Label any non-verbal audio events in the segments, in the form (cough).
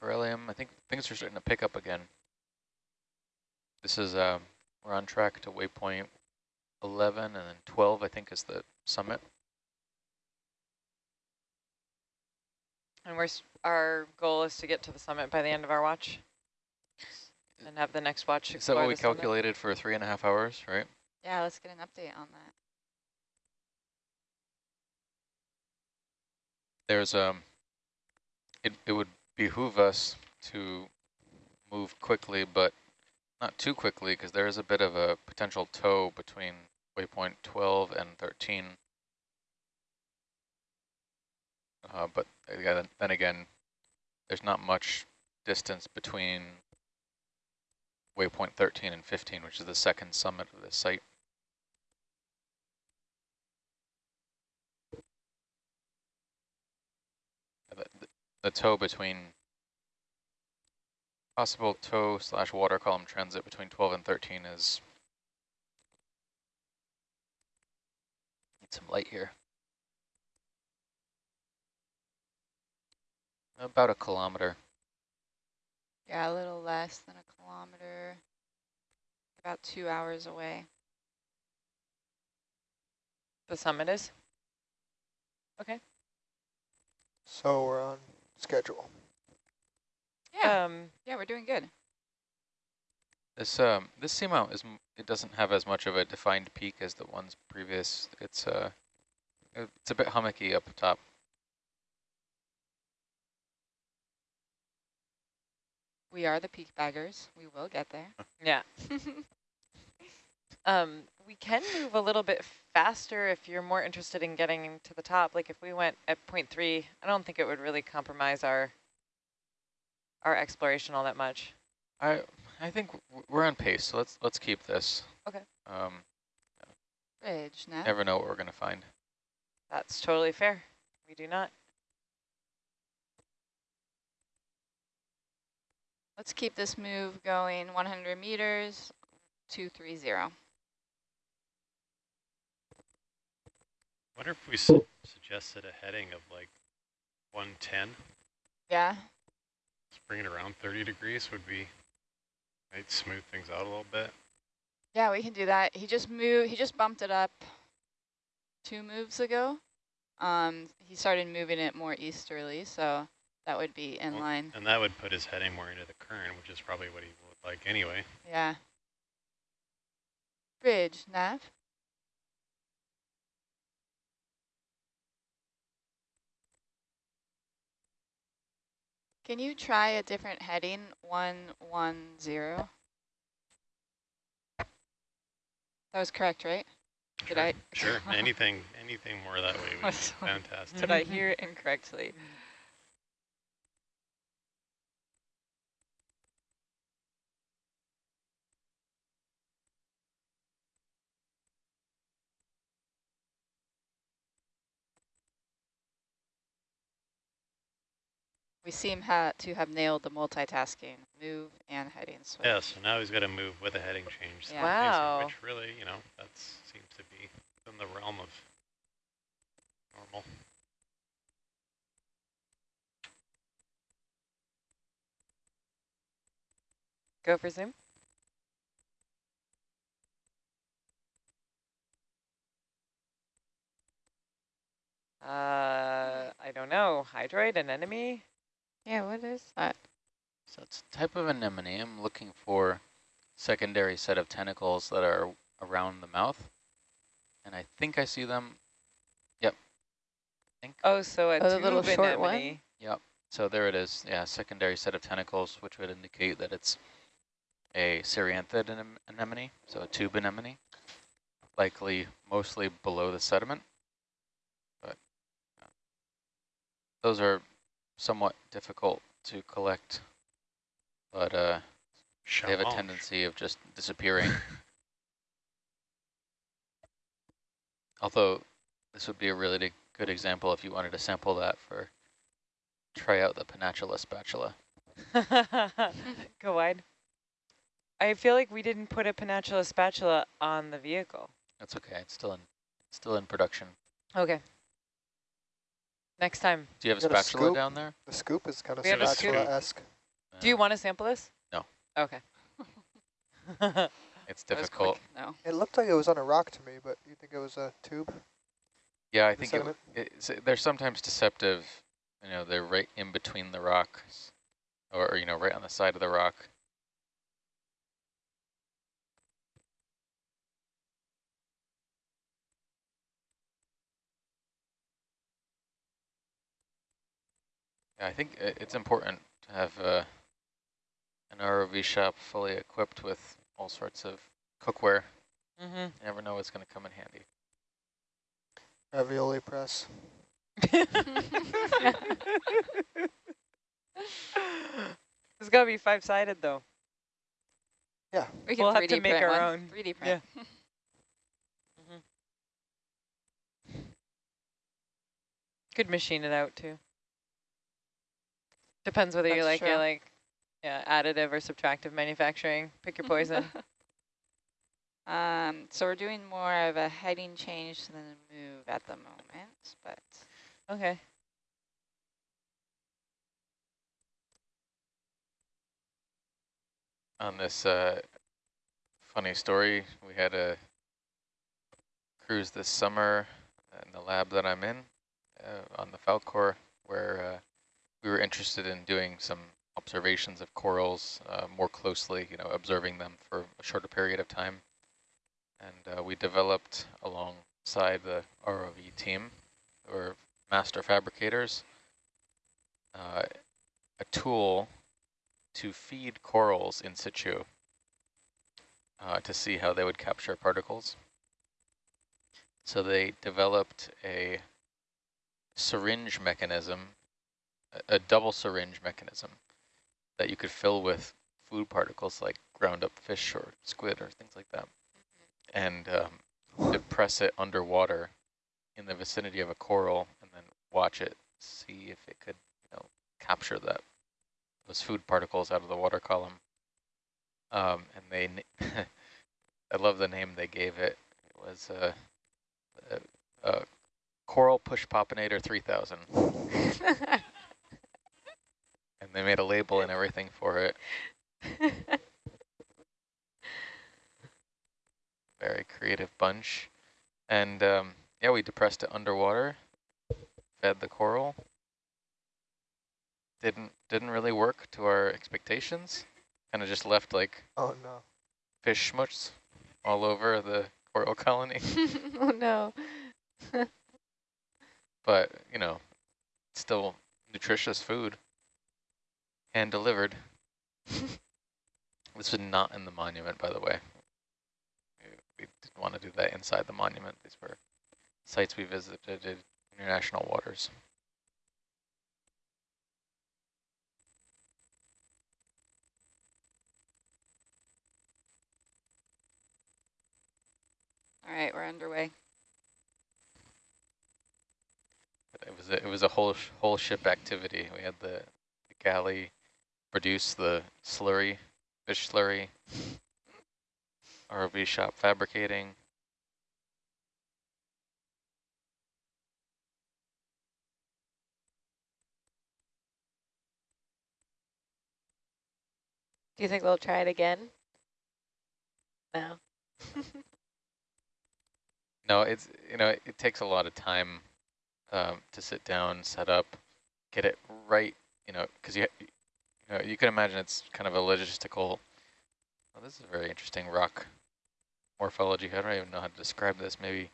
Corellium. I think things are starting to pick up again. This is, um, we're on track to waypoint 11 and then 12, I think, is the summit. And we're, our goal is to get to the summit by the end of our watch and have the next watch Is that what we calculated for three and a half hours, right? Yeah, let's get an update on that. There's, um, it, it would behoove us to move quickly, but not too quickly because there is a bit of a potential tow between waypoint 12 and 13. Uh, but again, then again, there's not much distance between waypoint 13 and 15, which is the second summit of the site. The, the tow between possible tow slash water column transit between 12 and 13 is need some light here. About a kilometer. Yeah, a little less than a kilometer, about two hours away. The summit is? Okay. So we're on schedule. Yeah, Um, yeah, we're doing good. This um this seamount is it doesn't have as much of a defined peak as the ones previous. It's uh it's a bit hummocky up top. We are the peak baggers. We will get there. (laughs) yeah. (laughs) Um, we can move a little bit faster if you're more interested in getting to the top. Like if we went at point three, I don't think it would really compromise our our exploration all that much. I I think we're on pace, so let's let's keep this. Okay. Um, Bridge, Nat. never know what we're gonna find. That's totally fair. We do not. Let's keep this move going 100 meters, 230. Wonder if we su suggested a heading of like 110, Yeah, just bring it around 30 degrees would be, might smooth things out a little bit. yeah, we can do that. He just moved, he just bumped it up two moves ago. Um, he started moving it more easterly, so that would be in Well, line. And that would put his heading more into the current, which is probably what he would like anyway. Yeah. Bridge, nav. Can you try a different heading, 110? That was correct, right? Did sure, I- Sure, (laughs) anything, anything more that way would (laughs) be fantastic. Did I mm-hmm. hear it incorrectly? We seem ha to have nailed the multitasking, move and heading switch. Yeah, so now he's got to move with a heading change. Yeah. Wow. Which really, you know, that seems to be in the realm of normal. Go for zoom. Uh, I don't know. Hydroid, anemone? Yeah, what is that? So it's a type of anemone. I'm looking for secondary set of tentacles that are around the mouth. And I think I see them. Yep. I think. Oh, so a Oh, the little tube short one? Yep. So there it is. Yeah, secondary set of tentacles, which would indicate that it's a Cerianthid anem anemone, so a tube anemone, likely mostly below the sediment. But uh, those are somewhat difficult to collect, but uh, they have a tendency of just disappearing. (laughs) Although this would be a really good example if you wanted to sample that for try out the Pennatula spatula. (laughs) Go wide. I feel like we didn't put a Pennatula spatula on the vehicle. That's okay. It's still in still in production. Okay. Next time. Do you have a Got a spatula scoop? down there? The scoop is kind of a scoop. spatula-esque. Do you want to sample this? No. Okay. It's (laughs) difficult. No. It looked like it was on a rock to me, but you think it was a tube? Yeah, I The think it, sediment? they're sometimes deceptive. You know, they're right in between the rocks, or, or you know, right on the side of the rock. Yeah, I think it's important to have uh, an ROV shop fully equipped with all sorts of cookware. mm-hmm. You never know what's going to come in handy. Ravioli press. (laughs) It's got to be five-sided, though. Yeah. We can We'll have to make our one. own. 3D print. Yeah. (laughs) Could machine it out, too. Depends whether you like true. it like yeah, additive or subtractive manufacturing. Pick your poison. (laughs) um, so we're doing more of a heading change than a move at the moment, but okay. on this uh, funny story. We had a cruise this summer in the lab that I'm in uh, on the Falkor where uh, we were interested in doing some observations of corals uh, more closely, you know, observing them for a shorter period of time. And uh, we developed alongside the ROV team, or master fabricators, uh, a tool to feed corals in situ uh, to see how they would capture particles. So they developed a syringe mechanism, a, double syringe mechanism that you could fill with food particles like ground up fish or squid or things like that. And um, to press it underwater in the vicinity of a coral and then watch it, see if it could you know, capture that those food particles out of the water column. Um, and they, (laughs) I love the name they gave it. It was a, a, a Coral Push Popinator 3000. (laughs) And they made a label and everything for it. (laughs) Very creative bunch. And um, yeah, we depressed it underwater, fed the coral. Didn't didn't really work to our expectations. Kind of just left like Oh no. fish schmutz all over the coral (laughs) colony. (laughs) oh no. but, you know, still nutritious food. Hand delivered. this was not in the monument, by the way. We- We didn't want to do that inside the monument. These were sites we visited in international waters. all right, we're underway. It was a, it was a whole sh whole ship activity. We had the, the galley produce the slurry, fish slurry, ROV shop fabricating. Do you think they'll try it again? No. (laughs) No, it's you know it, it takes a lot of time um, to sit down, set up, get it right. You know, because you you you can imagine it's kind of a logistical. Oh, this is a very interesting rock morphology. I don't even know how to describe this. Maybe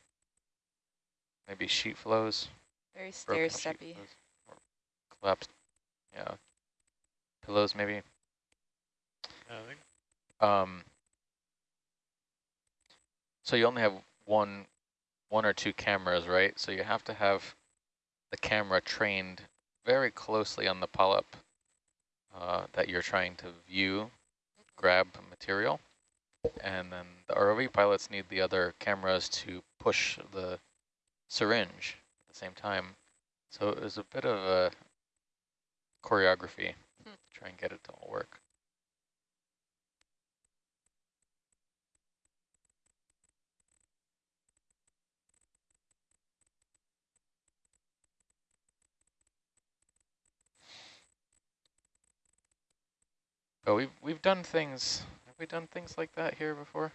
maybe sheet flows, Very broken stair steppy. collapsed. Yeah, pillows maybe. I think Um, so you only have one, one or two cameras, right? So you have to have the camera trained very closely on the polyp uh, that you're trying to view, grab material. And then the ROV pilots need the other cameras to push the syringe at the same time. So it was a bit of a choreography Hmm. to try and get it to all work. But we've we've done things. Have we done things like that here before?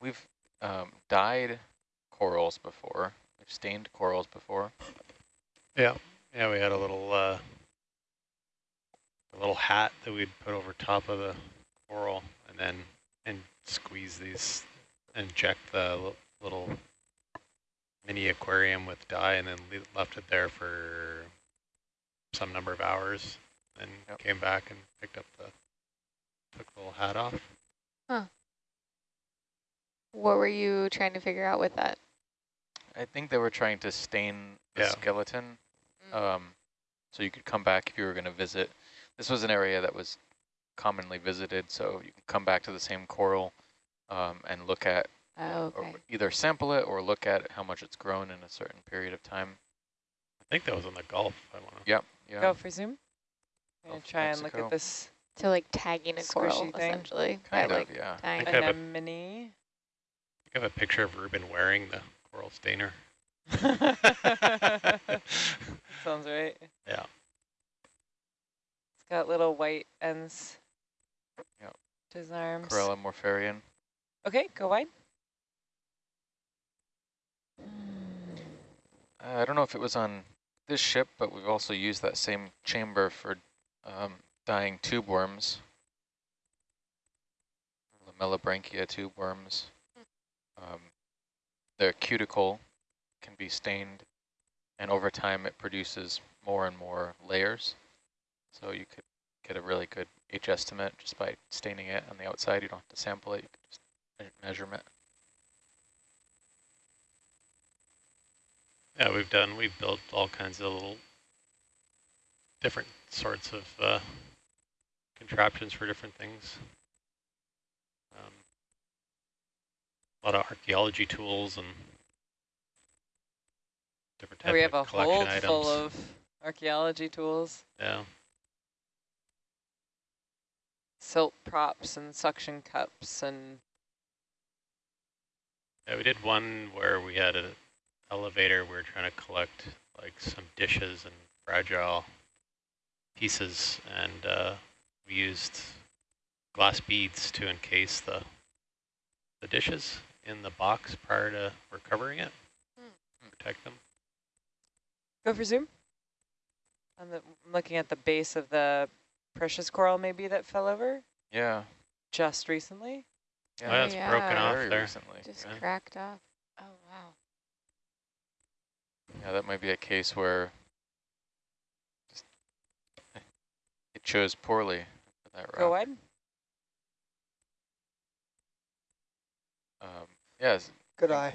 We've um, dyed corals before. We've stained corals before. Yeah, yeah, we had a little uh, a little hat that we'd put over top of the coral, and then and squeeze these, inject the little mini aquarium with dye, and then left it there for some number of hours, and Yep. came back and picked up the took the little hat off. What were you trying to figure out with that? I think they were trying to stain the Yeah. skeleton, Mm. um, so you could come back if you were going to visit. This was an area that was commonly visited, so you can come back to the same coral um, and look at, Oh, or okay. either sample it or look at how much it's grown in a certain period of time. I think that was in the Gulf. I want to. Yep. Yeah. Go for zoom. I'm gonna Gulf of try and look at this So like tagging a coral thing. essentially. by, Kind like of, yeah. tying Okay, but- anemone. I have a picture of Ruben wearing the coral stainer. (laughs) Sounds right. Yeah. It's got little white ends. Yep. To his arms. Corallimorpharian. Okay, go wide. Uh, I don't know if it was on this ship, but we've also used that same chamber for um, dyeing tube worms. Lamellibrachia tube worms. Um, their cuticle can be stained, and over time it produces more and more layers. So you could get a really good H estimate just by staining it on the outside. You don't have to sample it, you can just me- Yeah, we've done, we've built all kinds of little different sorts of uh, contraptions for different things. Um, a lot of archaeology tools and different types of we have a of hold items. full of archaeology tools, yeah, silt props and suction cups and yeah, we did one where we had an elevator. We were trying to collect like some dishes and fragile pieces, and uh, we used glass beads to encase the the dishes in the box prior to recovering it, Hmm. protect them. go for zoom. On the, I'm looking at the base of the precious coral maybe that fell over Yeah. just recently. Oh, yeah, it's broken off very there. recently. just yeah. cracked off. Wow. Yeah, that might be a case where it chose poorly for that Go ahead. wide. Um, yeah, it's- Good eye.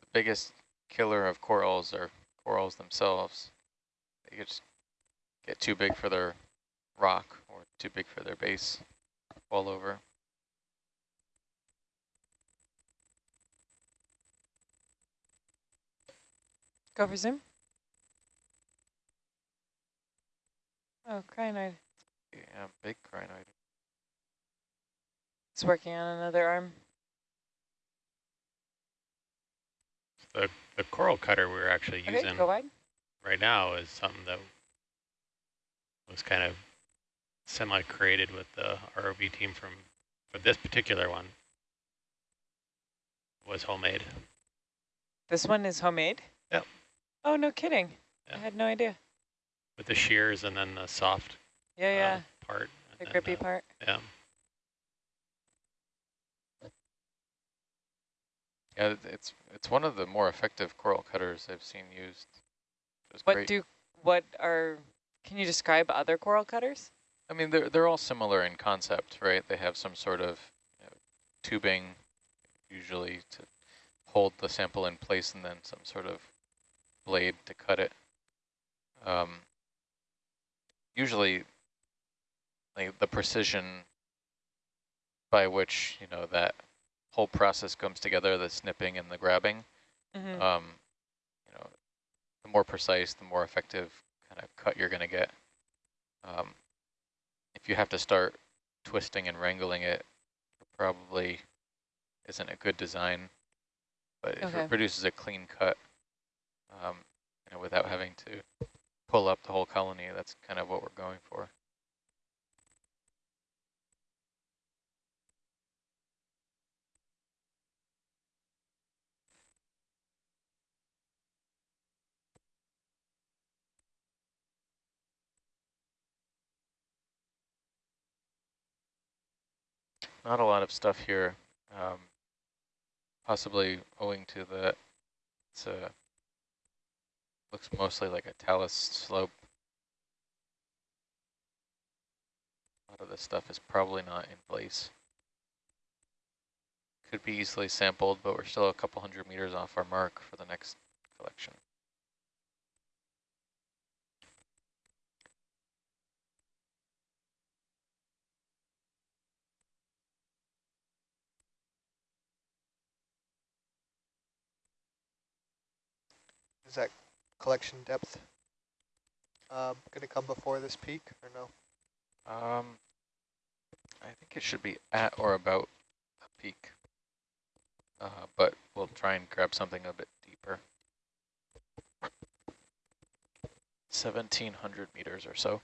the biggest killer of corals are corals themselves. They just get too big for their rock or too big for their base, all over. Go for zoom. Oh, crinoid. Yeah, big crinoid. It's working on another arm. The the coral cutter we were actually Okay, using go wide. right now is something that was kind of semi-created with the ROV team from for this particular one was homemade. This one is homemade? Yep. Oh, no kidding. I had no idea. with the shears and then the soft Yeah, yeah. um, part. the and then grippy part. Yeah. Yeah, it's it's one of the more effective coral cutters I've seen used. What great. do, what are, can you describe other coral cutters? I mean, they're they're all similar in concept, right? They have some sort of you know, tubing, usually to hold the sample in place, and then some sort of blade to cut it. Um, usually, like the precision by which you know that whole process comes together, the snipping and the grabbing, Mm-hmm. um, you know, the more precise, the more effective kind of cut you're going to get. Um, if you have to start twisting and wrangling it, it probably isn't a good design. But if it produces a clean cut, um, you know, without having to pull up the whole colony. That's kind of what we're going for. Not a lot of stuff here, um, possibly owing to the, it's a, looks mostly like a talus slope. A lot of this stuff is probably not in place. Could be easily sampled, but we're still a couple hundred meters off our mark for the next collection. Is that collection depth um, going to come before this peak or no? Um, I think it should be at or about a peak, uh, but we'll try and grab something a bit deeper. 1700 meters or so.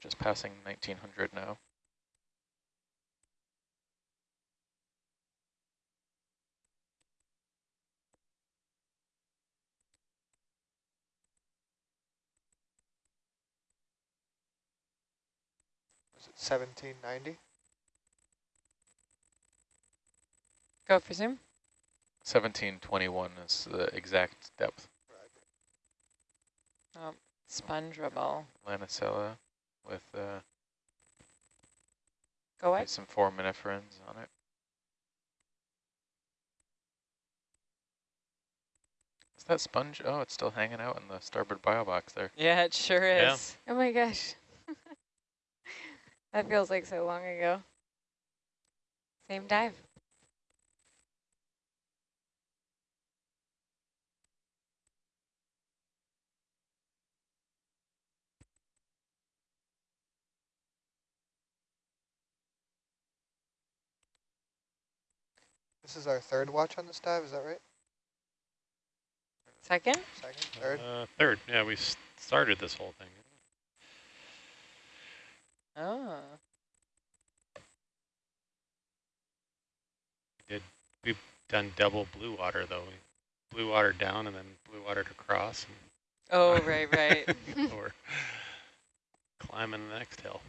Just passing 1900 now. 1790? Go for zoom. 1721 is the exact depth. Oh, sponge rubble. Lanicella with uh, Go away. some foraminiferans on it. Is that sponge? Oh, it's still hanging out in the starboard bio box there. Yeah, it sure Yeah. is. Oh my gosh. That feels like so long ago. Same dive. This is our third watch on this dive, is that right? Second? Second, third? Uh, third, yeah, we started this whole thing. Oh. Good. We've done double blue water though. We blue water down and then blue water to cross. Oh, (laughs) right, right. (laughs) (laughs) We're climbing the next hill.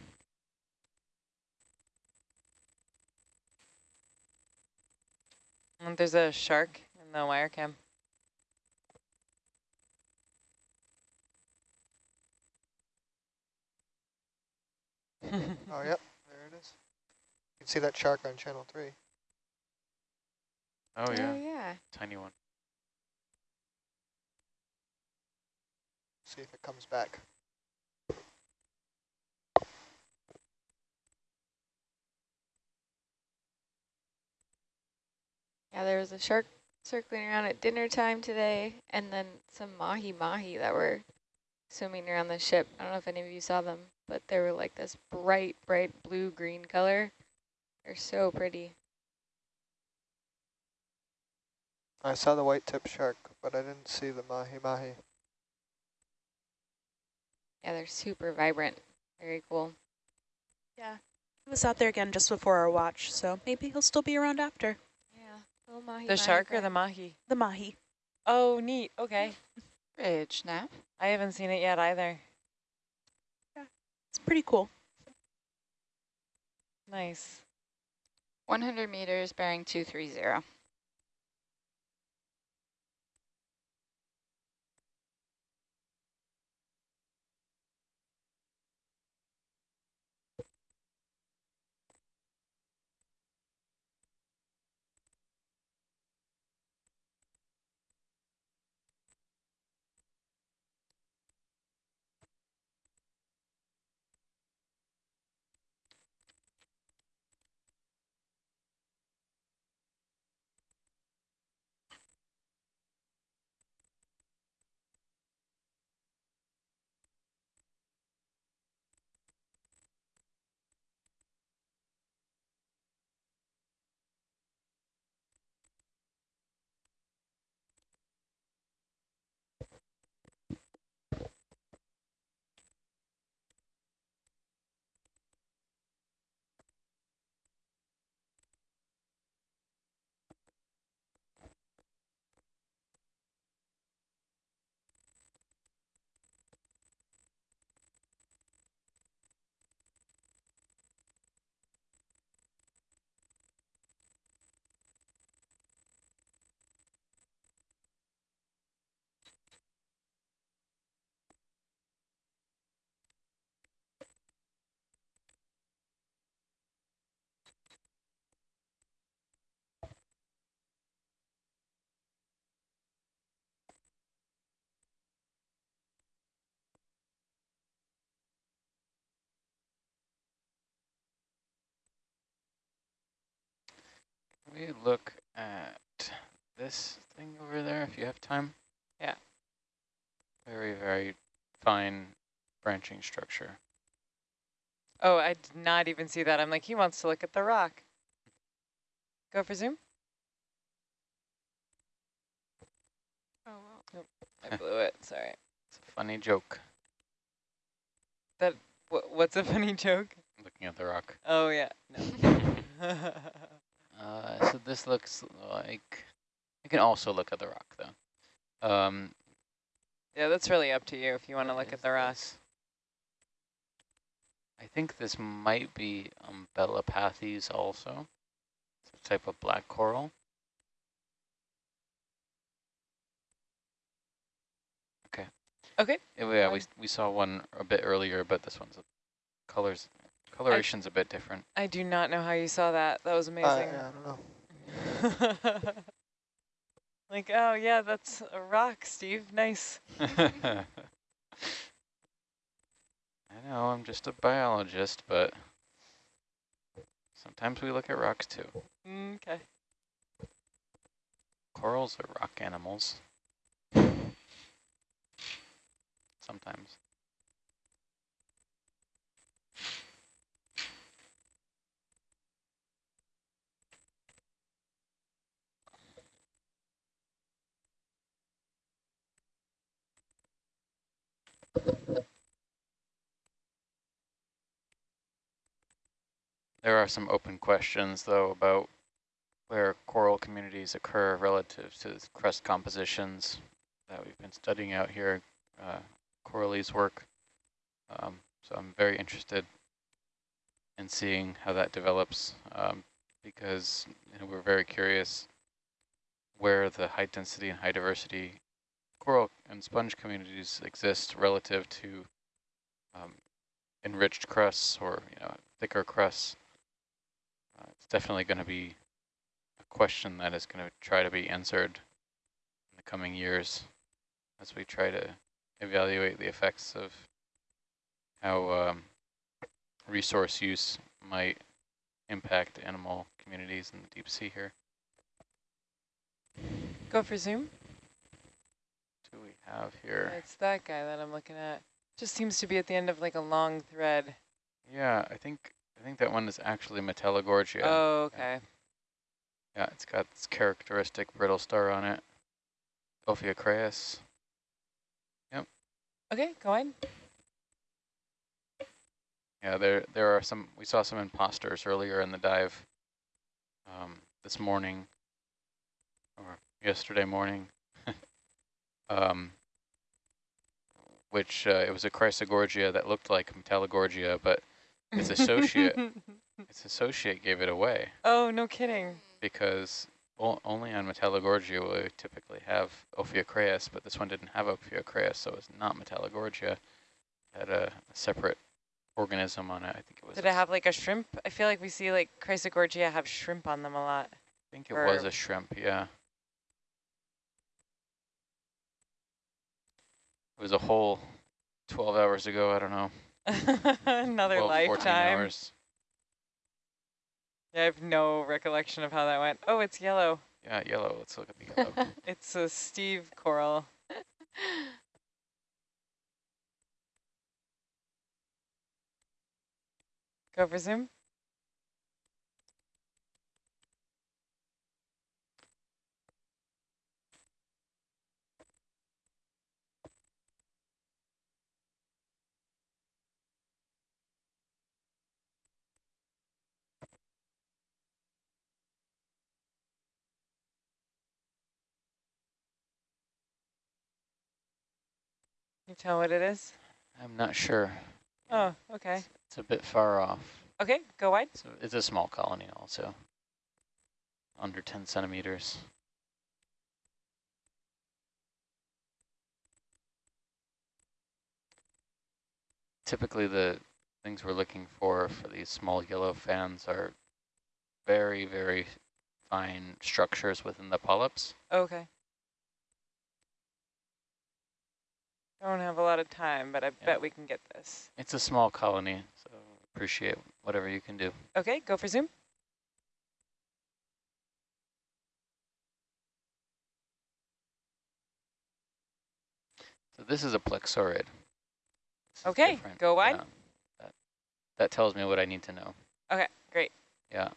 And there's a shark in the wire cam. (laughs) Oh, yep, there it is. You can see that shark on channel three. Oh yeah, Oh yeah. tiny one. See if it comes back. Yeah, there was a shark circling around at dinner time today, and then some mahi-mahi that were swimming around the ship. I don't know if any of you saw them, but they were like this bright, bright blue-green color. They're so pretty. I saw the white tip shark, but I didn't see the mahi-mahi. Yeah, they're super vibrant. Very cool. Yeah, he was out there again just before our watch, so maybe he'll still be around after. Yeah, little mahi the shark or the mahi? The mahi. Oh, neat. Okay. (laughs) Bridge nav. I haven't seen it yet either. It's pretty cool. Nice. 100 meters bearing 230. We look at this thing over there if you have time? Yeah. Very, very fine branching structure. Oh, I did not even see that. I'm like, he wants to look at the rock. Go for zoom. Oh, well. I (laughs) blew it. Sorry. It's a funny joke, That Wh what's a funny joke? looking at the rock. Oh, yeah. No. (laughs) Uh, so this looks like, you can also look at the rock though. Um, yeah, that's really up to you if you want to look at the rock. I think this might be Umbellapathes also. It's a type of black coral. Okay. Okay. Yeah, we- we, Um, saw one a bit earlier, but this one's, colors, coloration's a bit different. I do not know how you saw that. That was Uh, amazing. yeah, I don't know. (laughs) like, oh, yeah, that's a rock, Steve. Nice. (laughs) I know, I'm just a biologist, but sometimes we look at rocks too. Okay. Corals are rock animals. (laughs) Sometimes. There are some open questions, though, about where coral communities occur relative to the crust compositions that we've been studying out here, uh, Coralie's work. Um, so I'm very interested in seeing how that develops um, because you know, we're very curious where the high density and high diversity coral and sponge communities exist relative to um, enriched crusts or you know thicker crusts. Uh, it's definitely going to be a question that is going to try to be answered in the coming years as we try to evaluate the effects of how um, resource use might impact animal communities in the deep sea here. Go for zoom. Have here? It's that guy that I'm looking at. Just seems to be at the end of like a long thread. Yeah, I think I think that one is actually Metallogorgia. Oh, okay. Yeah, it's got this characteristic brittle star on it. Ophiocreas. Okay, go on. Yeah, there there are some. We saw some imposters earlier in the dive. Um, this morning, or yesterday morning. Um, which uh, it was a Chrysogorgia that looked like Metallogorgia, but its associate (laughs) its associate gave it away oh, no kidding. because o only on Metallogorgia will we typically have Ophiocreas, but this one didn't have Ophiocreas, so it's not Metallogorgia. It had a, a separate organism on it. I think it was. Did it have like a shrimp? I feel like we see like Chrysogorgia have shrimp on them a lot. I think it or- was a shrimp, yeah. It was a whole 12 hours ago, I don't know. (laughs) Another 12, 14 lifetime. hours. Yeah, I have no recollection of how that went. Oh, it's yellow. Yeah, yellow. Let's look at the yellow. (laughs) It's a Steve coral. (laughs) Go for zoom. You tell what it is? I'm not sure. Oh, okay. It's a bit far off. Okay, go wide. So it's a small colony also. Under 10 centimeters. Typically the things we're looking for for these small yellow fans are very, very fine structures within the polyps. Okay. I don't have a lot of time, but I yeah. bet we can get this. It's a small colony, so appreciate whatever you can do. Okay, go for zoom. So this is a plexaurid. This okay, go wide. Yeah, that, that, tells me what I need to know. Okay, great. Yeah,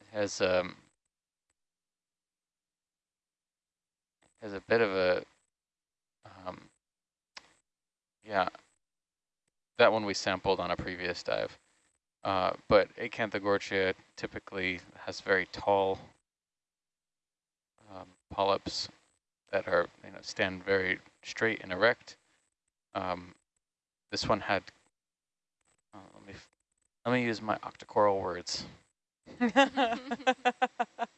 it has um, has a bit of a um, yeah. That one we sampled on a previous dive. Uh, but Acanthogorgia typically has very tall um, polyps that are you know stand very straight and erect. Um, this one had. Uh, let me f- let me use my octocoral words. (laughs) (laughs)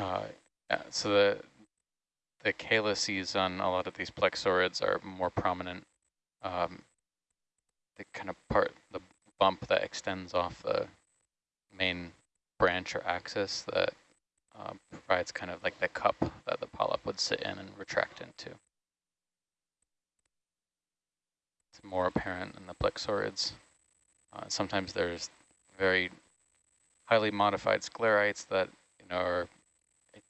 Uh, so the the calyces on a lot of these plexaurids are more prominent. Um, the kind of part, the bump that extends off the main branch or axis that uh, provides kind of like the cup that the polyp would sit in and retract into. It's more apparent in the plexaurids. Uh, sometimes there's very highly modified sclerites that you know are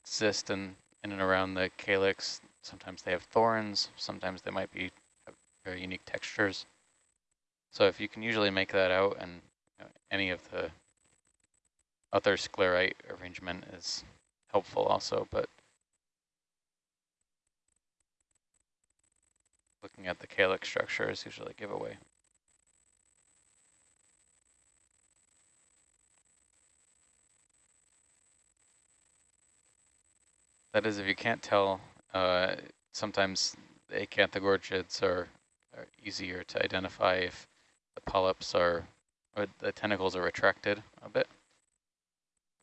exist in, in and around the calyx. Sometimes they have thorns, sometimes they might be have very unique textures. So if you can usually make that out and you know, any of the other sclerite arrangement is helpful also, but looking at the calyx structure is usually a giveaway. That is, if you can't tell, uh, sometimes the acanthogorgids are, are easier to identify if the polyps are, or the tentacles are retracted a bit.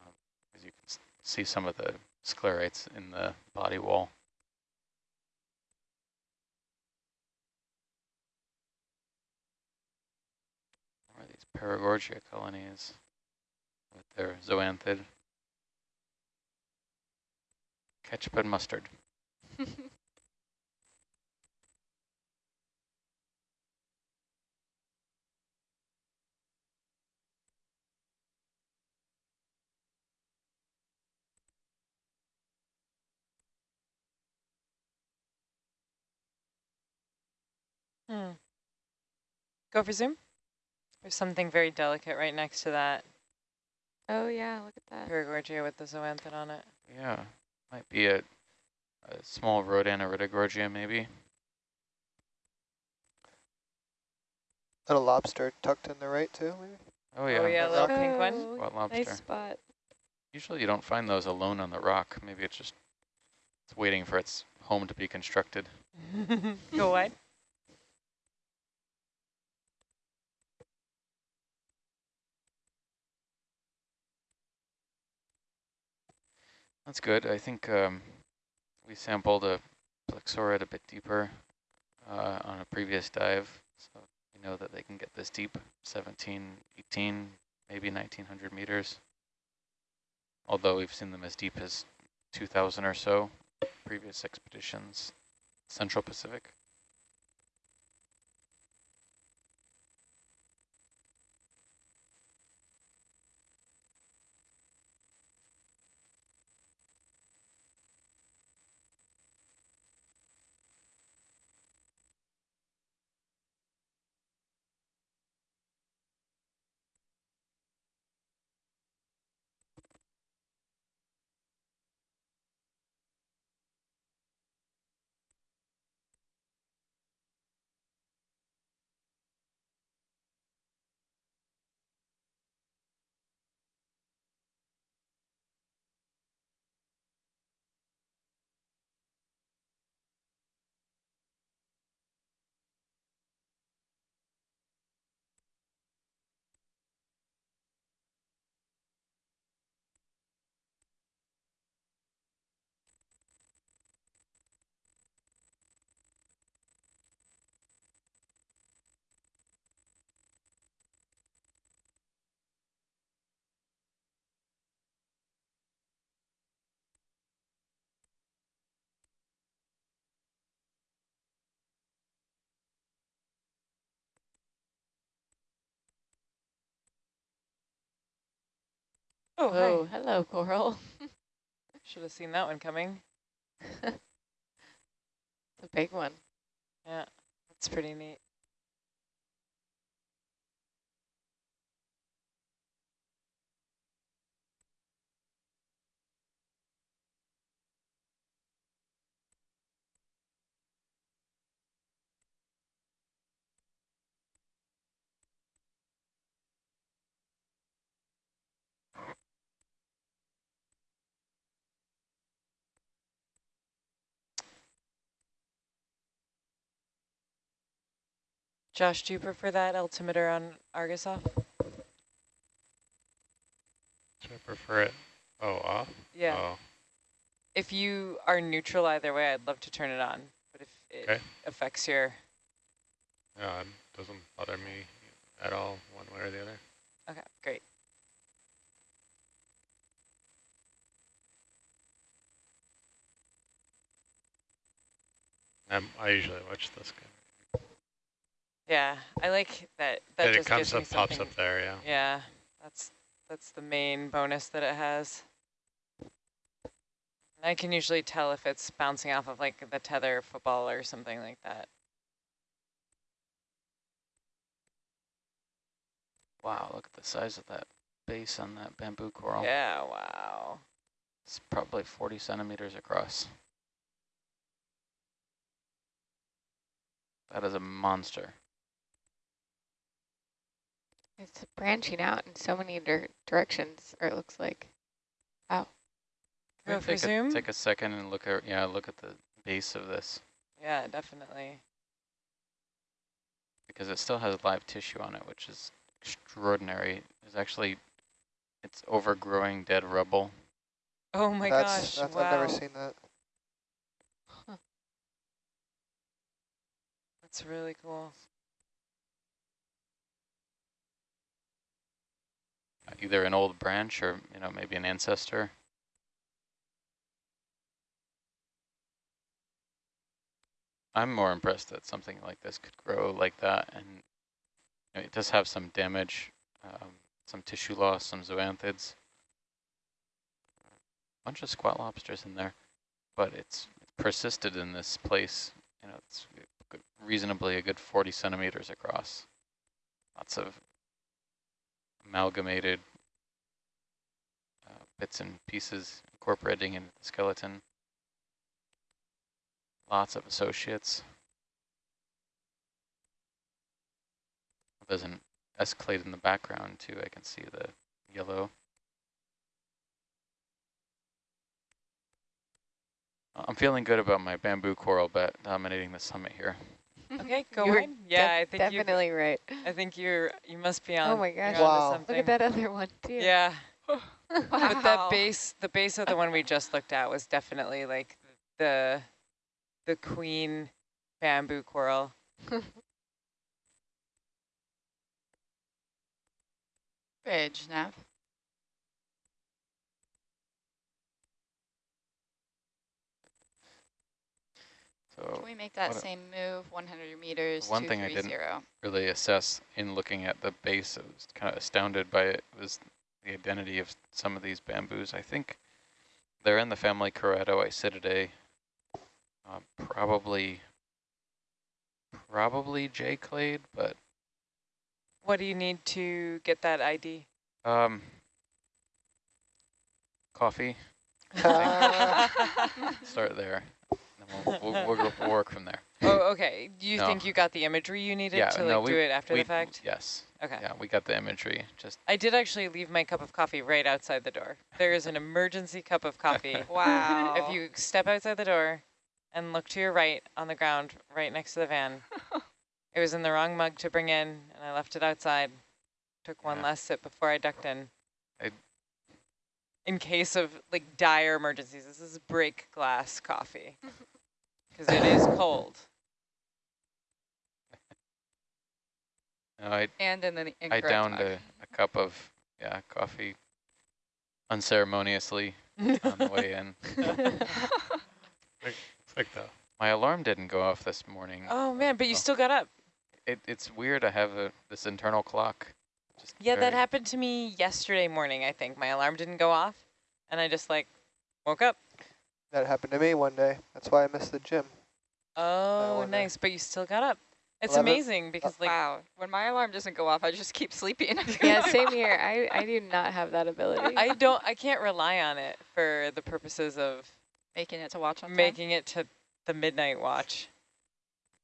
Um, as you can see some of the sclerites in the body wall. Or these paragorgia colonies with their zoanthid. Ketchup and mustard. (laughs) Hmm. Go for zoom. There's something very delicate right next to that Oh yeah, look at that. paragorgia with the zoanthid on it. Yeah, might be a, a small Rhodaniridogorgia maybe. And a lobster tucked in the right too, maybe? Oh yeah, Oh yeah, the little pink one. Oh, Wild lobster. Nice spot. Usually you don't find those alone on the rock. Maybe it's just it's waiting for its home to be constructed. (laughs) Go wide. That's good. I think um, we sampled a plexaurid a bit deeper uh, on a previous dive, so we know that they can get this deep, 17, 18, maybe 1900 meters. Although we've seen them as deep as 2000 or so, previous expeditions, Central Pacific. Oh, Oh, hi. Oh, hello, coral. (laughs) Should have seen that one coming. (laughs) the big one. Yeah, that's pretty neat. Josh, do you prefer that altimeter on Argus off? Should I prefer it? Oh, off? Yeah. Oh, If you are neutral either way, I'd love to turn it on. But if it Okay. affects your... no, it doesn't bother me at all, one way or the other. Okay, great. I'm, I usually watch this guy. Yeah, I like that. That That it just comes gives me up, pops something- up there, yeah. Yeah, that's that's the main bonus that it has. And I can usually tell if it's bouncing off of like the tether football or something like that. Wow, look at the size of that base on that bamboo coral. Yeah, wow. It's probably 40 centimeters across. That is a monster. It's branching out in so many dir directions, or it looks like. Go Take a, take a second and look at yeah, look at the base of this Yeah, definitely. because it still has live tissue on it, which is extraordinary. It's actually it's overgrowing dead rubble. Oh my that's, gosh, that's wow. I've never seen that. That's really cool. Either an old branch or you know maybe an ancestor. I'm more impressed that something like this could grow like that, and you know, it does have some damage, um, some tissue loss, some zoanthids, a bunch of squat lobsters in there, but it's persisted in this place. You know, it's reasonably a good 40 centimeters across. Lots of amalgamated uh, bits and pieces incorporating into the skeleton. Lots of associates. There's an escalate in the background too. I can see the yellow. I'm feeling good about my bamboo coral bet dominating the summit here. Okay, go You're ahead. Yeah, I think you. definitely right. I think you're. You must be oh on. Oh my gosh. Wow. Look at that other one too. Yeah, (laughs) wow. but that base, the base of the one we just looked at was definitely like the, the queen bamboo coral. (laughs) Bridge, Nav. So Can we make that same move, 100 meters, One thing I didn't 230? really assess in looking at the base. I was kind of astounded by it was the identity of some of these bamboos. I think they're in the family Keratoisididae. Uh, probably, probably J clade, but What do you need to get that ID? um, coffee. (laughs) (laughs) Start there. And then we'll, we'll, we'll, go- we'll work from there. oh, okay. Do you No. think you got the imagery you needed Yeah, to no, we- do it after we, the fact? Yes. Okay. Yeah, we got the imagery. Just I did actually leave my cup of coffee right outside the door. There is an emergency cup of coffee. (laughs) Wow. If you step outside the door and look to your right on the ground, right next to the van, (laughs) it was in the wrong mug to bring in, and I left it outside. Took one Yeah. last sip before I ducked in. I- in case of like dire emergencies, this is break glass coffee (laughs) because it is cold. (laughs) no, I and in the I downed a, a cup of yeah coffee unceremoniously on the way in. (laughs) (laughs) It's like the My alarm didn't go off this morning. oh man, but you Oh. still got up. It, it's weird. I have a, this internal clock Just Yeah, that happened to me yesterday morning, I think. My alarm didn't go off, and I just, like, woke up. That happened to me one day. That's why I missed the gym. Oh, wonder. nice. But you still got up. It's 11 amazing because, like, wow. When my alarm doesn't go off, I just keep sleeping. (laughs) Yeah, same (laughs) here. I, I do not have that ability. (laughs) I don't, I can't rely on it for the purposes of Making it to watch on time. making it to the midnight watch.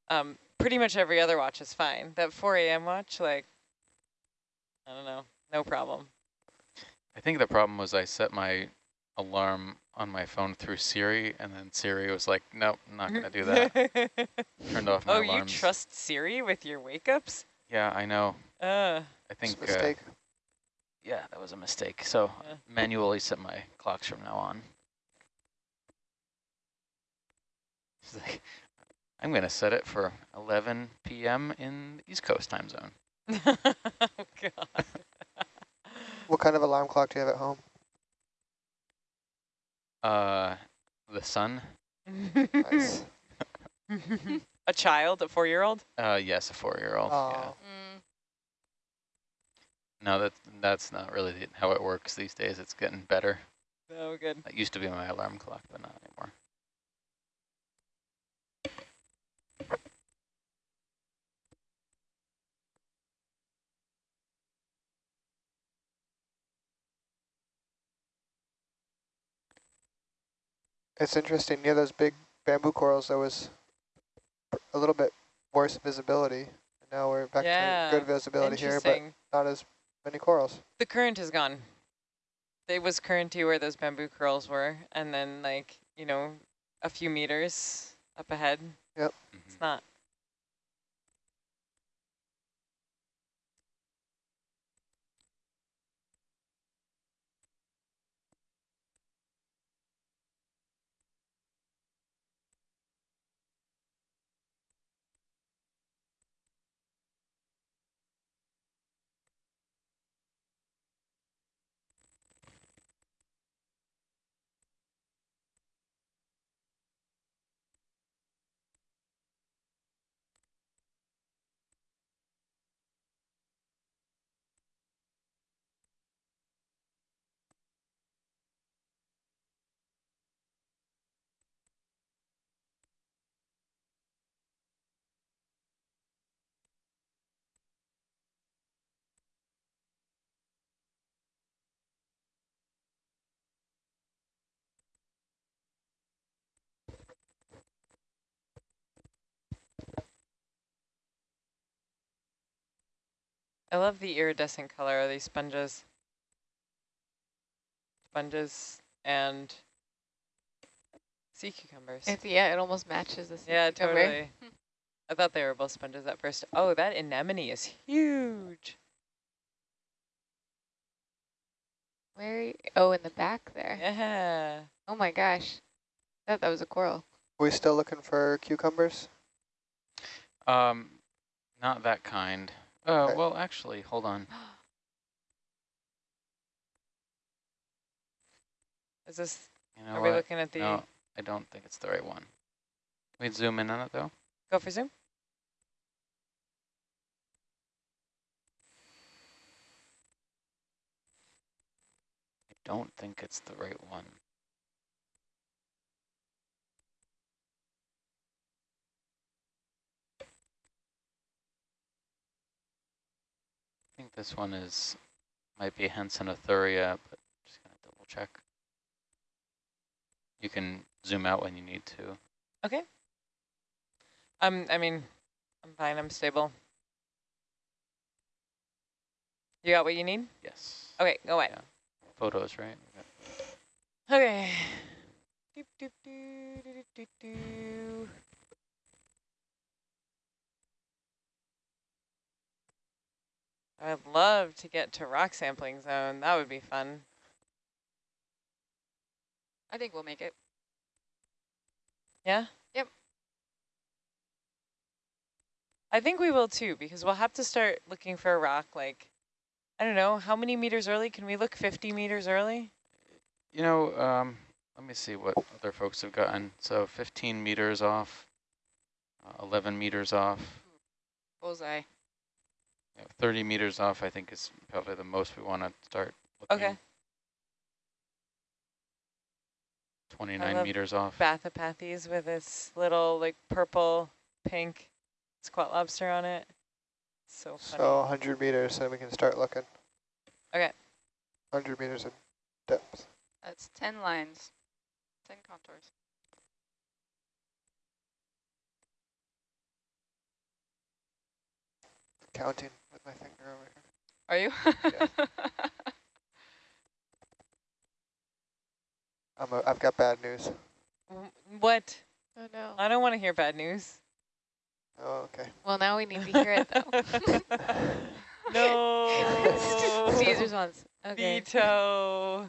Um, pretty much every other watch is fine. That 4 a.m. watch, like, I don't know, no problem. I think the problem was I set my alarm on my phone through Siri, and then Siri was like, nope, not going to do that. (laughs) Turned off my oh, alarms. you trust Siri with your wake-ups? Yeah, I know. Uh, I think, It's a uh, mistake. yeah, that was a mistake. So Yeah. manually set my clocks from now on. It's like, I'm going to set it for 11 p.m. in the East Coast time zone. (laughs) oh, God. What kind of alarm clock do you have at home? Uh, the sun? Nice. (laughs) a child, a four-year-old? Uh, yes, a four-year-old. Yeah. Oh. Mm, No, that that's not really the- how it works these days. It's getting better. Oh, good. That used to be my alarm clock, but not anymore. It's interesting. Near those big bamboo corals, there was a little bit worse visibility. Now we're back Yeah, to good visibility here, but not as many corals. The current is gone. It was currenty where those bamboo corals were, and then like, you know, a few meters up ahead. Mhm. It's not. I love the iridescent color of these sponges. Sponges and sea cucumbers. It's, yeah, it almost matches the sea yeah, cucumber. totally. (laughs) I thought they were both sponges at first. Oh, that anemone is huge. Where? are you- Oh, in the back there. Yeah. Oh my gosh. I thought that was a coral. Are we still looking for cucumbers? Um, not that kind. Uh, Okay. well, actually, hold on. (gasps) Is this, You know are we looking at the, No, I don't think it's the right one. Can we zoom in on it though? go for zoom? I don't think it's the right one. This one is, might be Hansenothuria, but just gonna double check. You can zoom out when you need to. Okay. Um, I mean, I'm fine, I'm stable. You got what you need? Yes. Okay, go away. Yeah. Photos, right? Okay. Doop, doop, doo, I'd love to get to rock sampling zone. That would be fun. I think we'll make it. Yeah? Yep. I think we will too, because we'll have to start looking for a rock like, I don't know, how many meters early? Can we look 50 meters early? You know, um, let me see what other folks have gotten. So 15 meters off, uh, 11 meters off. Bullseye. Yeah, 30 meters off, I think, is probably the most we want to start. Looking. Okay. 29 meters off. Bathypathes with this little like purple, pink squat lobster on it. So funny. So 100 meters, and we can start looking. Okay. 100 meters of depth. That's 10 lines, 10 contours. Counting with my finger over here. Are you? Yeah. I'm a, I've got bad news. What? Oh no. I don't want to hear bad news. Oh, okay. Well, now we need to hear it though. (laughs) no. (laughs) Caesar's ones. Okay. Veto.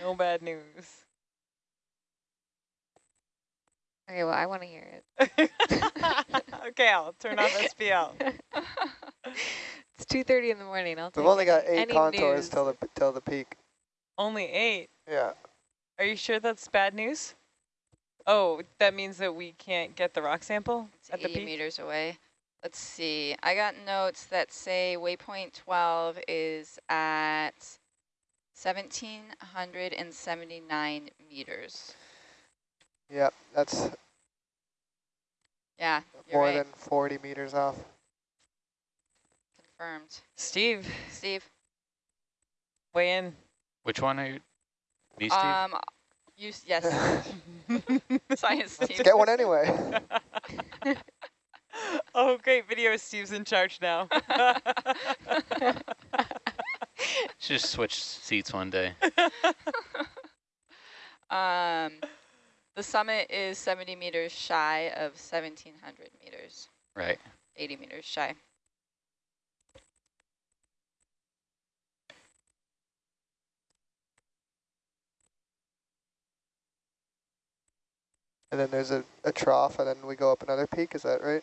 No bad news. Okay, well, I want to hear it. (laughs) okay, I'll turn off SPL. (laughs) It's 2.30 in the morning. I'll We've only got eight contours news. till the till the peak. Only eight. Yeah. Are you sure that's bad news? Oh, that means that we can't get the rock sample It's at the 80 peak? meters away. Let's see. I got notes that say waypoint 12 is at 1,779 meters. Yeah, that's Yeah, more right. than 40 meters off. Confirmed. Steve, Steve, weigh in. Which one are you? Me, Steve? um, you, yes, (laughs) science Let's team. get one anyway. (laughs) oh, great video. Steve's in charge now. (laughs) Should just switch seats one day. Um, the summit is 70 meters shy of 1,700 meters, Right. 80 meters shy. and then there's a, a trough, and then we go up another peak. Is that right?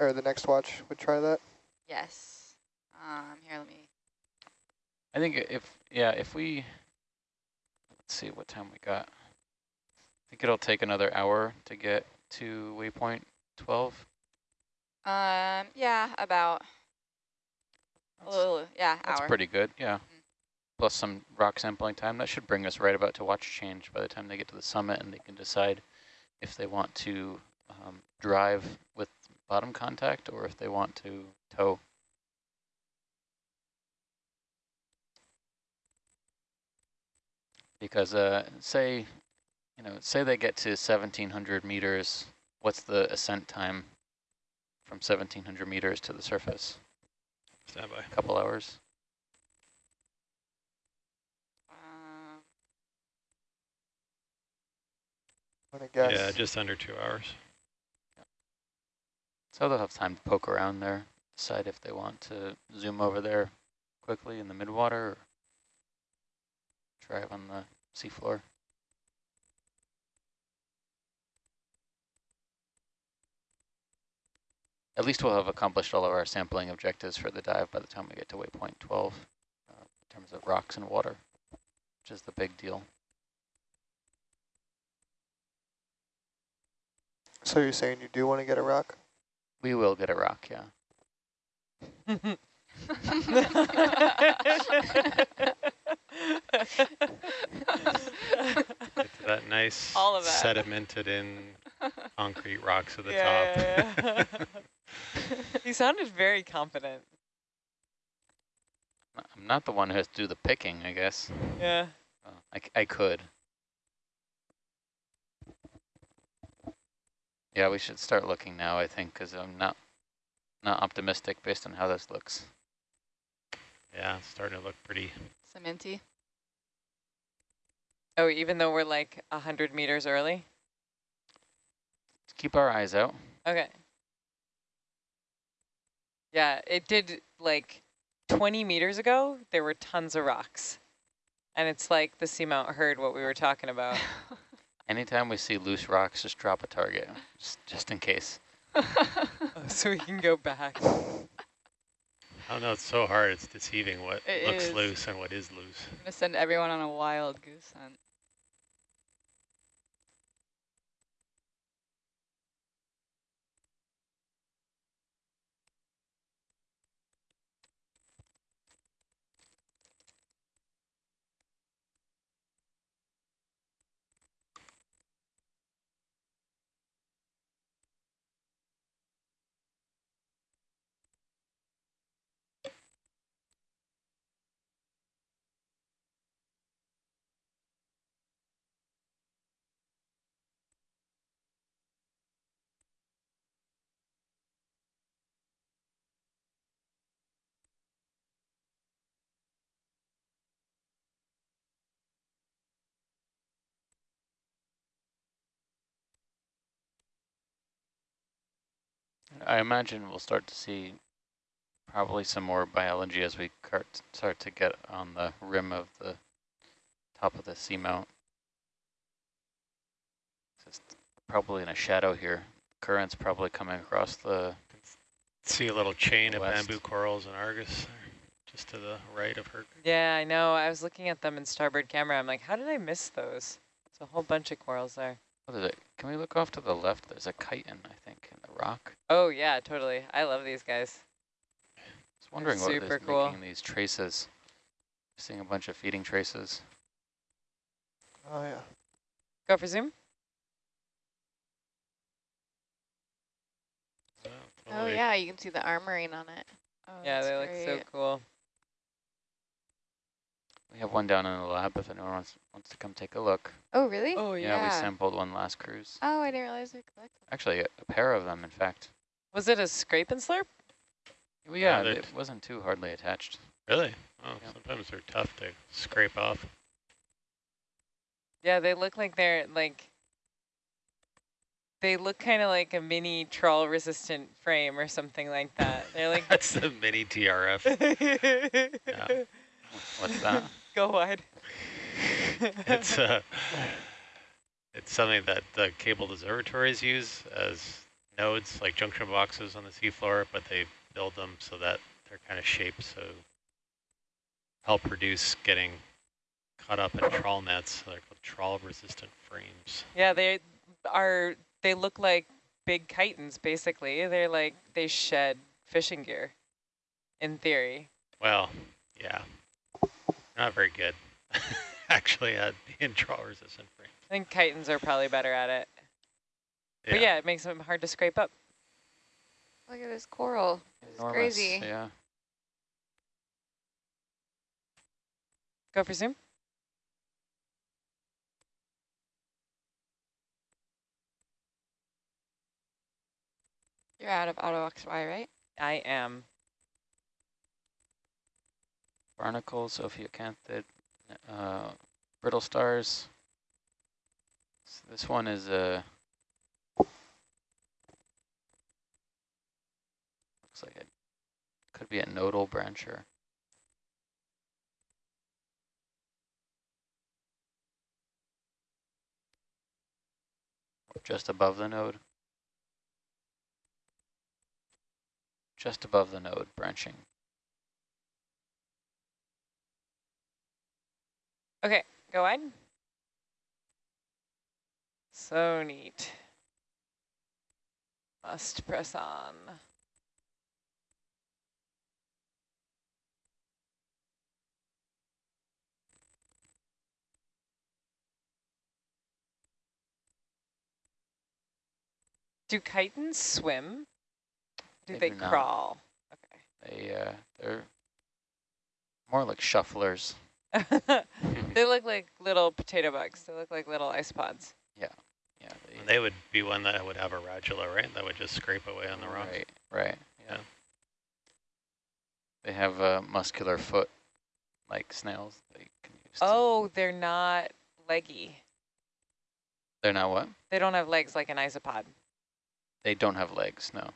Or the next watch would try that. Yes. Um, here, let me. I think if, yeah, if we, let's see what time we got. Think it'll take another hour to get to waypoint 12. Um, yeah, about a little, yeah, that's hour. pretty good, yeah. Plus some rock sampling time. That should bring us right about to watch change by the time they get to the summit and they can decide if they want to um, drive with bottom contact or if they want to tow. Because uh, say, you know, say they get to 1700 meters, what's the ascent time from 1700 meters to the surface? Stand by. A couple hours? Uh, I'm guess. Yeah, just under two hours. So they'll have time to poke around there, decide if they want to zoom over there quickly in the midwater or drive on the seafloor. At least we'll have accomplished all of our sampling objectives for the dive by the time we get to waypoint 12 uh, in terms of rocks and water, which is the big deal. So you're saying you do want to get a rock? We will get a rock, yeah. Get that nice All of that. sedimented in concrete rocks at the yeah, top. yeah, yeah. (laughs) (laughs) he sounded very confident. I'm not the one who has to do the picking, I guess. Yeah. Oh, I, c- I could. Yeah, we should start looking now, I think, because I'm not not optimistic based on how this looks. yeah, it's starting to look pretty. cementy. Oh, even though we're like a hundred meters early. Let's keep our eyes out. Okay. Yeah, it did like 20 meters ago, there were tons of rocks. And it's like the seamount heard what we were talking about. (laughs) Anytime we see loose rocks, just drop a target, just, just in case. (laughs) so we can go back. I don't know, it's so hard. It's deceiving what It looks is. loose and what is loose. I'm gonna send everyone on a wild goose hunt. I imagine we'll start to see probably some more biology as we start to get on the rim of the top of the seamount. Just probably in a shadow here. Current's probably coming across the, See a little chain of bamboo corals and Argus there, just to the right of her. Yeah, I know. I was looking at them in starboard camera. I'm like, how did I miss those? It's a whole bunch of corals there. what is it? Can we look off to the left? There's a chiton, I think, in the rock. Oh, yeah, totally. I love these guys. I was wondering what super is cool. making these traces. Seeing a bunch of feeding traces. Oh, yeah. Go for zoom. Oh, Oh yeah, you can see the armoring on it. Oh, yeah, that's they look so cool. We have one down in the lab if anyone wants, wants to come take a look. Oh really? Oh, Yeah, Yeah, we sampled one last cruise. Oh, I didn't realize they collected. Actually, a, a pair of them, in fact. Was it a scrape and slurp? Well, Yeah, yeah, it wasn't too hardly attached. Really? Oh, Yeah. sometimes they're tough to scrape off. Yeah, they look like they're like, they look kind of like a mini trawl resistant frame or something like that. They're like, (laughs) That's the mini TRF. (laughs) Yeah. What's that? Go wide. (laughs) it's uh, it's something that the cabled observatories use as nodes, like junction boxes on the seafloor, but they build them so that they're kind of shaped so help reduce getting caught up in trawl nets. They're called trawl resistant frames. Yeah, they are, they look like big chitons, basically. They're like, they shed fishing gear, in theory. Well, yeah, not very good (laughs) actually uh, at (laughs) being trawl resistant frames. I think chitons are probably better at it. But yeah, it makes them hard to scrape up. Look at this coral. It's crazy. Yeah. Go for zoom. You're out of auto XY, right? I am. Barnacles, Ophiocanthid, uh, brittle stars. So this one is a. Looks like it could be a nodal brancher. Just above the node. Just above the node, branching. Okay, go wide. So neat. Must press on. Do chitons swim? Do They they, do not. crawl? They uh, they're more like shufflers. Okay. (laughs) they look (laughs) like little potato bugs. They look like little isopods. Yeah, they, They would be one that would have a radula, right? That would just scrape away on the rocks. Right, right. Yeah. Yeah. They have a muscular foot, like snails. They can use. to- Oh, they're not leggy. they're not what? They don't have legs like an isopod. They don't have legs. No,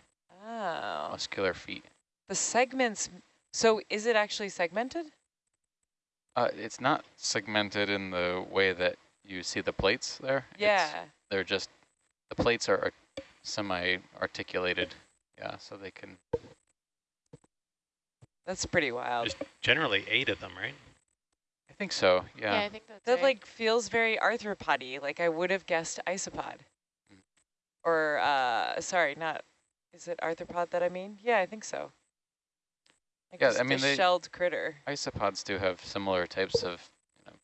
Oh. muscular feet. The segments, so is it actually segmented? Uh, it's not segmented in the way that you see the plates there. It's- Yeah. they're just the plates are ar- semi-articulated. Yeah, so they can. That's pretty wild. There's generally eight of them, right? I think so. Yeah, Yeah. I think that's That right. like feels very arthropody. Like I would have guessed isopod. Mm. Or, uh, sorry, not, is it arthropod that I mean? Yeah, I think so. Like yeah, I mean, they, shelled critter. Isopods do have similar types of you know,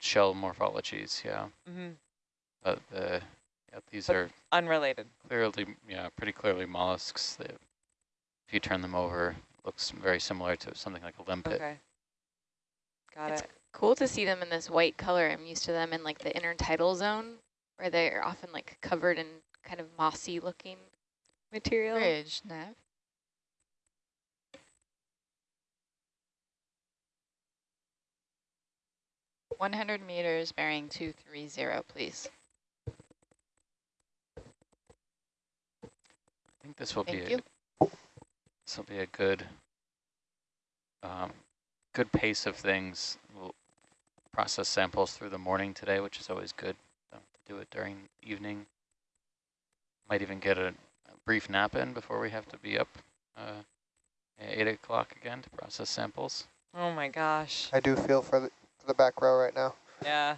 shell morphologies. Yeah. Mm -hmm. But the yeah, these but are unrelated. Clearly, yeah, pretty clearly mollusks. If you turn them over, looks very similar to something like a limpet. Okay. Got it's it. Cool to see them in this white color. I'm used to them in like the intertidal zone where they are often like covered in kind of mossy looking material. Ridge, Nev. 100 meters bearing 230, please. I think this will Thank be a, this will be a good um, good pace of things. We'll process samples through the morning today, which is always good. Um, Don't do it during evening. Might even get a, a brief nap in before we have to be up uh, at 8 o'clock again to process samples. Oh my gosh. I do feel for the, for the back row right now. Yeah.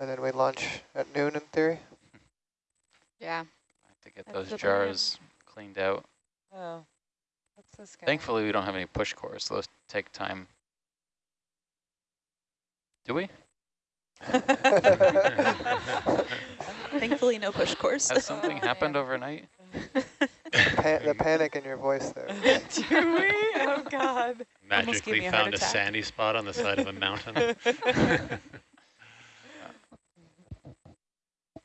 And then we lunch at noon in theory. Yeah. I have to get That's those the plan. jars cleaned out. Oh. What's this guy? Thankfully, we don't have any push cores. Those take time. Do we? (laughs) (laughs) (laughs) Thankfully, no push course. Has something Oh, happened man. overnight? Pa the (laughs) panic in your voice there. (laughs) Do we? Oh God. (laughs) Magically a found a sandy spot on the side of a mountain.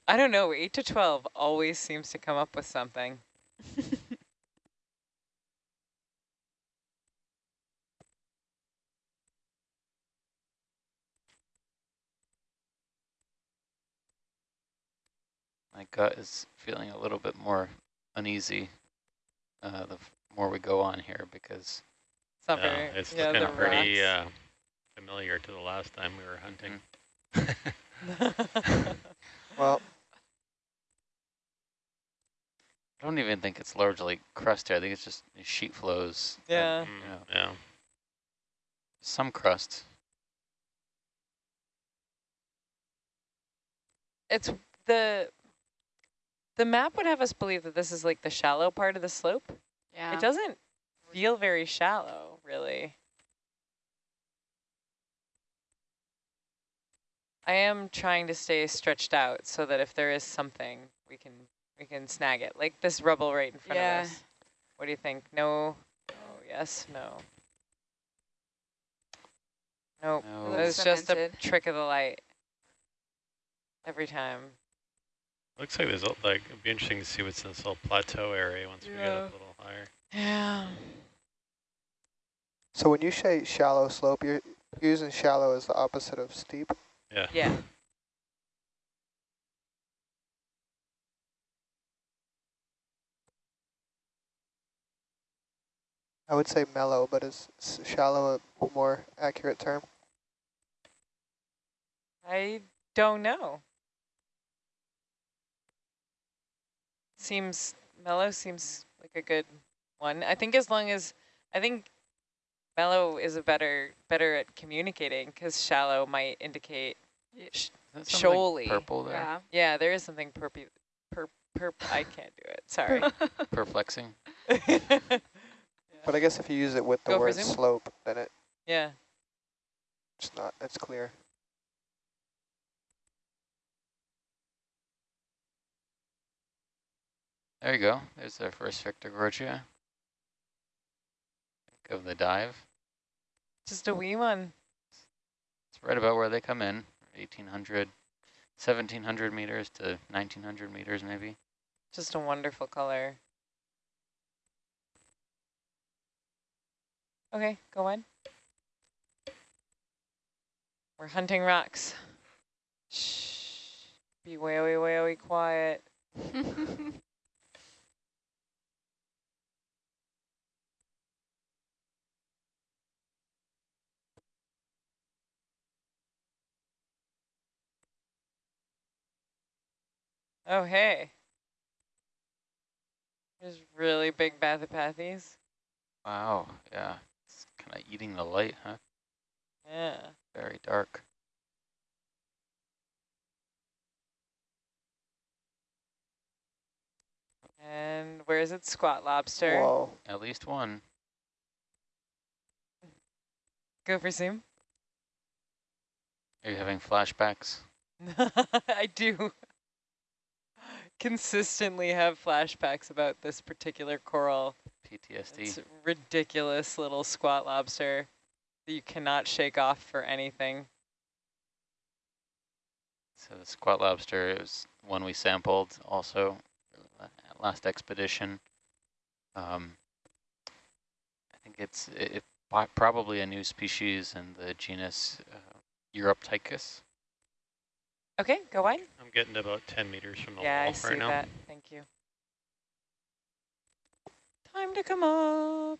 I don't know. Eight to twelve always seems to come up with something. My gut is feeling a little bit more uneasy uh, the more we go on here because It's not Yeah, very. it's yeah, looking pretty uh, familiar to the last time we were hunting. (laughs) (laughs) Well, I don't even think it's largely crust here. I think it's just sheet flows. and yeah. Mm, Yeah. yeah. Some crust. It's the the map would have us believe that this is like the shallow part of the slope. Yeah. It doesn't feel very shallow, really. I am trying to stay stretched out so that if there is something, we can we can snag it. Like this rubble right in front Yeah. of us. What do you think? No. Oh yes. No. Nope. No. It's just a trick of the light. Every time. Looks like there's like it'd be interesting to see what's in this little plateau area once we get up a little higher. Yeah. so when you say shallow slope, you're using shallow as the opposite of steep. Yeah. Yeah. I would say mellow, but is shallow a more accurate term? I don't know. Seems mellow seems like a good one. I think as long as I think mellow is a better better at communicating because shallow might indicate. Sh Is that something Shoaly. Purple there. Yeah. yeah, there is something perpy. Per perp. I can't do it. Sorry. (laughs) Perplexing. But I guess if you use it with the Go word slope, then it, yeah. it's not, it's clear. There you go. There's our first Victorgorgia. Think of the dive. Just a wee one. It's right about where they come in, 1,800, 1,700 meters to 1,900 meters maybe. Just a wonderful color. Okay, go on. We're hunting rocks. Shh. Be wary, wary, quiet. (laughs) Oh, hey. There's really big bathypathes. Wow, yeah. It's kind of eating the light, huh? Yeah. Very dark. And where is it? Squat lobster. Whoa. At least one. Go for zoom. Are you having flashbacks? (laughs) I do consistently have flashbacks about this particular coral. PTSD? It's ridiculous little squat lobster that you cannot shake off for anything. So the squat lobster is one we sampled also at last expedition. Um, I think it's it, it probably a new species in the genus uh, Uroptychus. Okay, go on. I'm getting about 10 meters from the Yeah, I wall see right now. that. Thank you. Time to come up.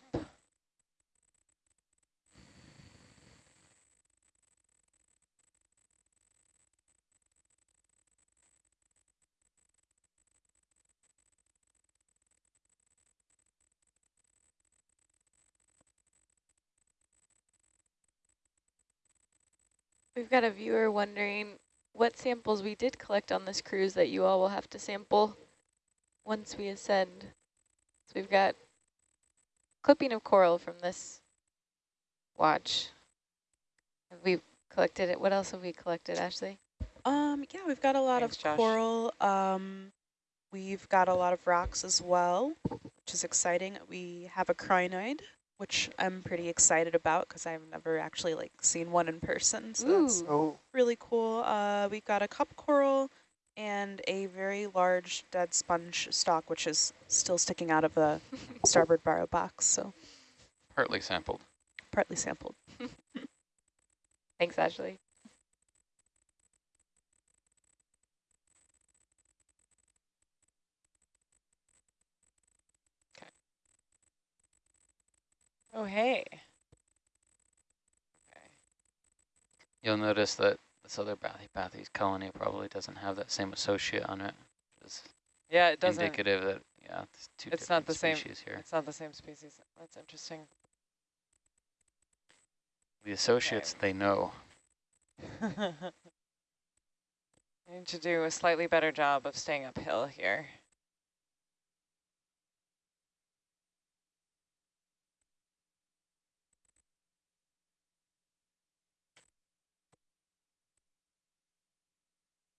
We've got a viewer wondering what samples we did collect on this cruise that you all will have to sample once we ascend. So we've got clipping of coral from this watch. Have we collected it? What else have we collected, Ashley? Um, yeah, we've got a lot Thanks, of Josh. coral. Um, we've got a lot of rocks as well, which is exciting. We have a crinoid, which I'm pretty excited about because I've never actually like seen one in person. So that's Ooh. Oh, really cool. Uh, we've got a cup coral and a very large dead sponge stalk, which is still sticking out of the (laughs) starboard barrow box, so Partly sampled. partly sampled. Thanks, Ashley. Oh, hey. You'll notice that this other Bathy Bathy's colony probably doesn't have that same associate on it. Yeah, it doesn't. indicative that, yeah, it's two It's not different the same- species here. It's not the same species. That's interesting. The associates, they know. I (laughs) need to do a slightly better job of staying uphill here.